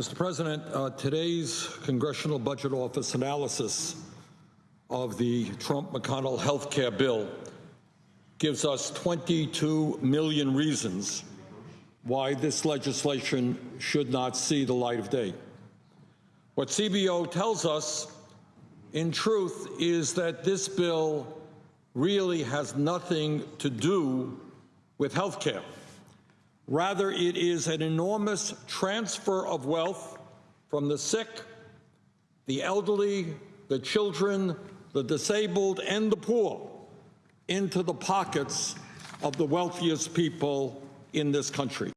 Mr. President, uh, today's Congressional Budget Office analysis of the Trump-McConnell health care bill gives us 22 million reasons why this legislation should not see the light of day. What CBO tells us, in truth, is that this bill really has nothing to do with health care. Rather, it is an enormous transfer of wealth from the sick, the elderly, the children, the disabled, and the poor into the pockets of the wealthiest people in this country.